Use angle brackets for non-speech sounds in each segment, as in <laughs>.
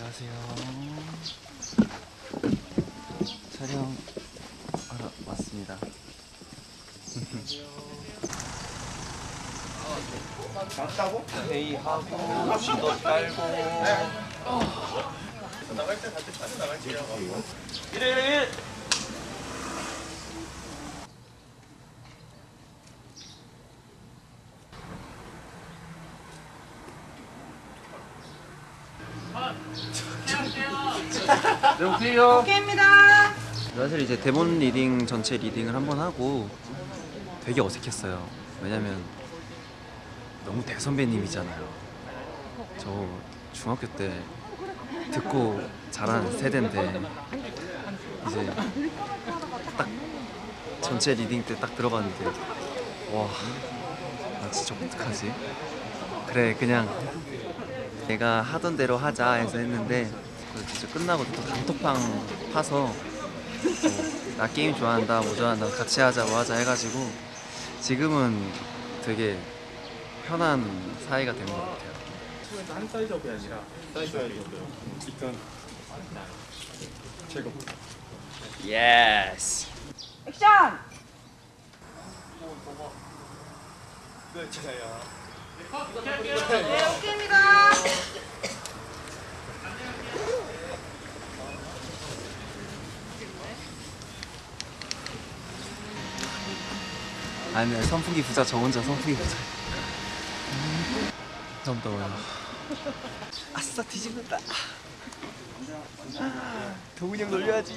안녕하세요. 촬영 하러 왔습니다. 맞다고? 회의하고 지도 깔고 나갈 때 갈때 빠져 나갈게요. 일일 네, 오케이요. 오케이입니다. 사실 이제 대본 리딩 전체 리딩을 한번 하고 되게 어색했어요. 왜냐면 너무 대선배님이잖아요. 저 중학교 때 듣고 자란 세대인데 이제 딱 전체 리딩 때 딱 들어봤는데 와, 나 진짜 어떡하지? 그래 그냥 내가 하던 대로 하자 해서 했는데 그 진짜 끝나고 또 단톡방 파서 어, 나 게임 좋아한다 뭐 좋아한다 같이 하자 뭐 하자 해가지고 지금은 되게 편한 사이가 된 것 같아요 한 사이즈업이 아니라 사이즈업이요. 일단 제거. Yes 액션! 네, 제가요. 네, 오케이 아니 선풍기 부자 저 혼자 선풍기 부자 너무 더워요 아싸 뒤집는다 동훈이 형 놀려야지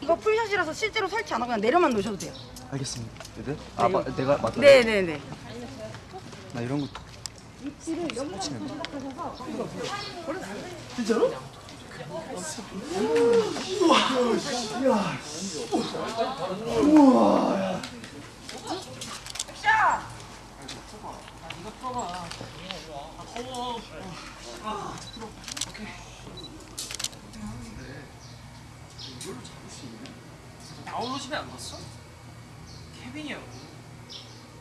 이거 풀샷이라서 실제로 설치 안 하고 그냥 내려만 놓으셔도 돼요. 알겠습니다 네? 아 마, 내가 맞다 네네네. 나 이런 거 입술을 여기다 부탁하셔서 진짜로? 우와 야 우와 야 다운로드 집에 안 갔어? 케빈이 형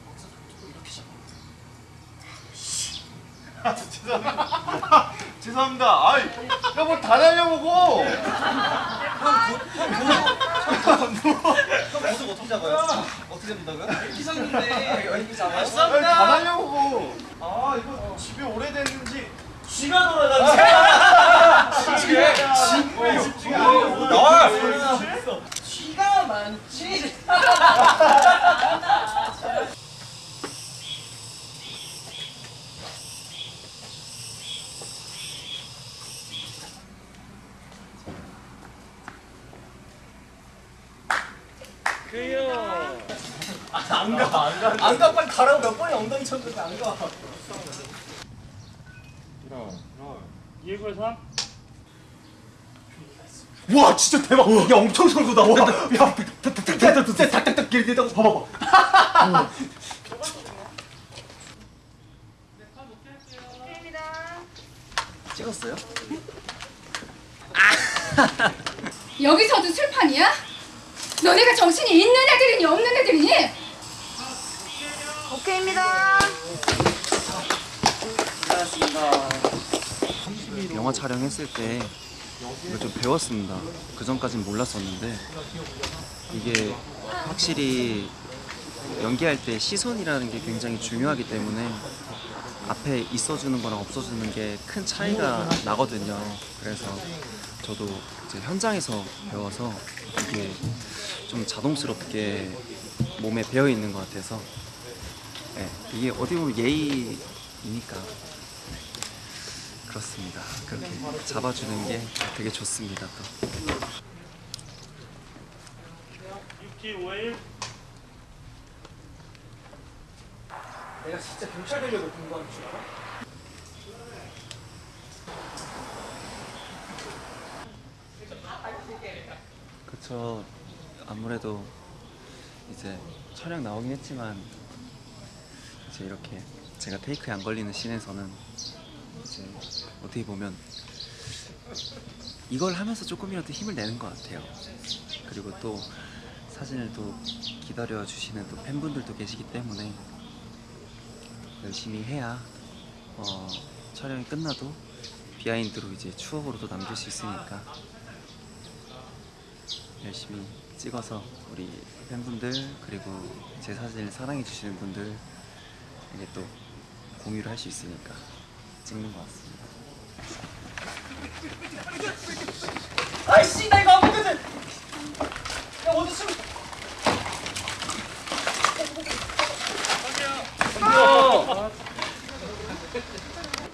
거기서 이렇게 잡아 죄송합니다. <laughs> 죄송합니다. 아이, 야뭐다 날려보고. 형 모습 어떻게 잡아요? 어떻게 잡는다고요? 잡는데 이렇게 잡아요? 다 날려보고. 아 이거 집이 오래됐는지. 쥐가 돌아다니지 집에 집중이 안 돼. 나와 안 가 빨리 가라고 몇 번이 엉덩이 쳤는데 안 가. 이거 와 진짜 대박! 야 엄청 설거다! 와! 야! 탁탁탁탁 탁탁탁 길다고 봐봐봐! 찍었어요? 아. 여기서도 술판이야? 너네가 정신이 있는 애들이니 없는 애들이니? 오케이입니다. 영화 촬영했을 때 이걸 좀 배웠습니다. 그 전까진 몰랐었는데 이게 확실히 연기할 때 시선이라는 게 굉장히 중요하기 때문에 앞에 있어주는 거랑 없어주는 게 큰 차이가 나거든요. 그래서 저도 이제 현장에서 배워서 이게 좀 자동스럽게 몸에 배어 있는 것 같아서 네, 이게 어디 보면 예의이니까 그렇습니다. 그렇게 잡아주는 게 되게 좋습니다. 또. 내가 진짜 경찰 되려고 공부하는 줄 알아? 그쵸. 아무래도 이제 촬영 나오긴 했지만 이제 이렇게 제가 테이크에 안 걸리는 씬에서는 이제 어떻게 보면 이걸 하면서 조금이라도 힘을 내는 것 같아요. 그리고 또 사진을 또 기다려 주시는 또 팬분들도 계시기 때문에 열심히 해야 어, 촬영이 끝나도 비하인드로 이제 추억으로도 남길 수 있으니까 열심히 찍어서 우리 팬분들 그리고 제 사진을 사랑해 주시는 분들 에게 또 공유를 할 수 있으니까 찍는 것 같습니다. 아이씨 나 이거 안 먹거든. 야 어디 숨?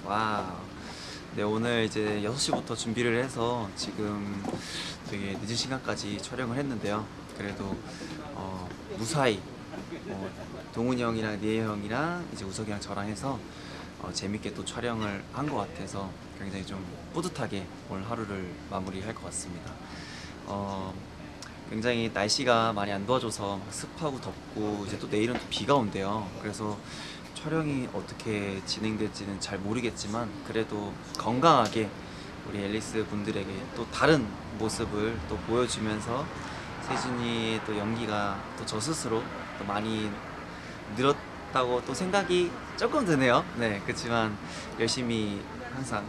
와. 네, 오늘 이제 6시부터 준비를 해서 지금 되게 늦은 시간까지 촬영을 했는데요. 그래도 어, 무사히 어, 동훈이 형이랑 니에 형이랑 이제 우석이랑 저랑 해서 어, 재밌게 또 촬영을 한 것 같아서 굉장히 좀 뿌듯하게 오늘 하루를 마무리할 것 같습니다. 어, 굉장히 날씨가 많이 안 도와줘서 막 습하고 덥고 이제 또 내일은 또 비가 온대요. 그래서 촬영이 어떻게 진행될지는 잘 모르겠지만 그래도 건강하게 우리 앨리스 분들에게 또 다른 모습을 또 보여주면서 세준이의 또 연기가 또 저 스스로 또 많이 늘었다고 또 생각이 조금 드네요. 네, 그렇지만 열심히 항상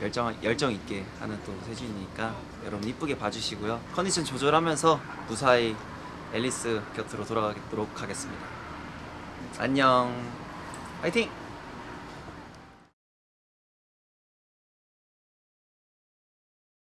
열정 열정 있게 하는 또 세준이니까 여러분 이쁘게 봐주시고요. 컨디션 조절하면서 무사히 앨리스 곁으로 돌아가도록 하겠습니다. 안녕. 파이팅!